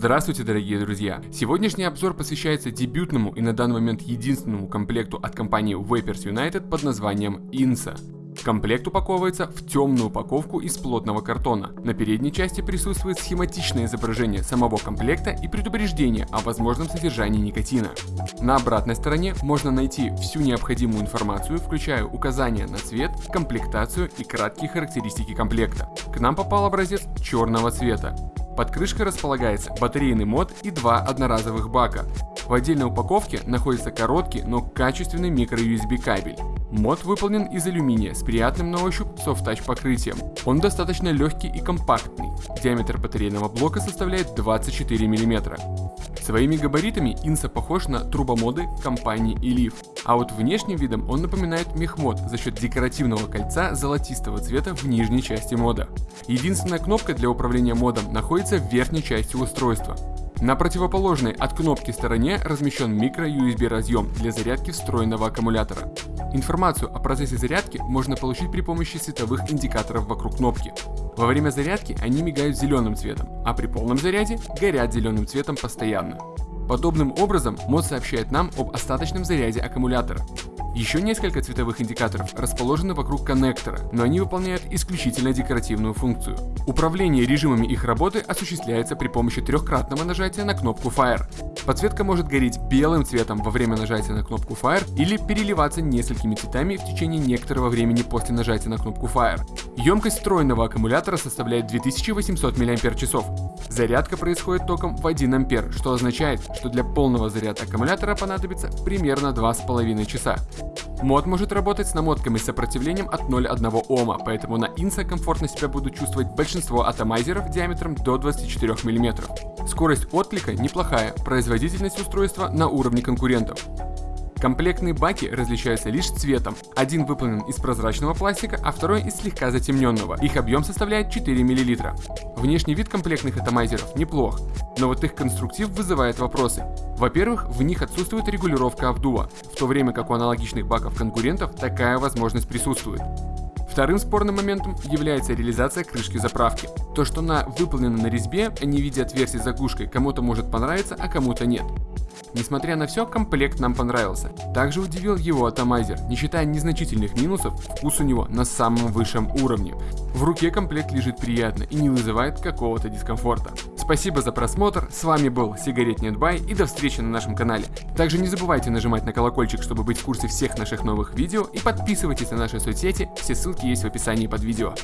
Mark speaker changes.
Speaker 1: Здравствуйте, дорогие друзья! Сегодняшний обзор посвящается дебютному и на данный момент единственному комплекту от компании Vapers United под названием INSA. Комплект упаковывается в темную упаковку из плотного картона. На передней части присутствует схематичное изображение самого комплекта и предупреждение о возможном содержании никотина. На обратной стороне можно найти всю необходимую информацию, включая указания на цвет, комплектацию и краткие характеристики комплекта. К нам попал образец черного цвета. Под крышкой располагается батарейный мод и два одноразовых бака. В отдельной упаковке находится короткий, но качественный micro-USB кабель. Мод выполнен из алюминия с приятным на ощупь софт-тач покрытием. Он достаточно легкий и компактный. Диаметр батарейного блока составляет 24 мм. Своими габаритами Инса похож на трубомоды компании Elif, а вот внешним видом он напоминает мехмод за счет декоративного кольца золотистого цвета в нижней части мода. Единственная кнопка для управления модом находится в верхней части устройства. На противоположной от кнопки стороне размещен микро-USB разъем для зарядки встроенного аккумулятора. Информацию о процессе зарядки можно получить при помощи световых индикаторов вокруг кнопки. Во время зарядки они мигают зеленым цветом, а при полном заряде горят зеленым цветом постоянно. Подобным образом мод сообщает нам об остаточном заряде аккумулятора. Еще несколько цветовых индикаторов расположены вокруг коннектора, но они выполняют исключительно декоративную функцию. Управление режимами их работы осуществляется при помощи трехкратного нажатия на кнопку Fire. Подсветка может гореть белым цветом во время нажатия на кнопку Fire или переливаться несколькими цветами в течение некоторого времени после нажатия на кнопку Fire. Емкость встроенного аккумулятора составляет 2800 мАч. Зарядка происходит током в 1 А, что означает, что для полного заряда аккумулятора понадобится примерно 2,5 часа. Мод может работать с намотками с сопротивлением от 0,1 Ома, поэтому на Инса комфортно себя будут чувствовать большинство атомайзеров диаметром до 24 мм. Скорость отклика неплохая, производительность устройства на уровне конкурентов. Комплектные баки различаются лишь цветом. Один выполнен из прозрачного пластика, а второй из слегка затемненного. Их объем составляет 4 мл. Внешний вид комплектных атомайзеров неплох, но вот их конструктив вызывает вопросы. Во-первых, в них отсутствует регулировка обдува, в то время как у аналогичных баков конкурентов такая возможность присутствует. Вторым спорным моментом является реализация крышки заправки. То, что она выполнена на резьбе, а не в виде отверстий заглушкой, кому-то может понравиться, а кому-то нет. Несмотря на все, комплект нам понравился. Также удивил его атомайзер. Не считая незначительных минусов, вкус у него на самом высшем уровне. В руке комплект лежит приятно и не вызывает какого-то дискомфорта. Спасибо за просмотр, с вами был Сигарет Нетбай и до встречи на нашем канале. Также не забывайте нажимать на колокольчик, чтобы быть в курсе всех наших новых видео и подписывайтесь на наши соцсети, все ссылки есть в описании под видео.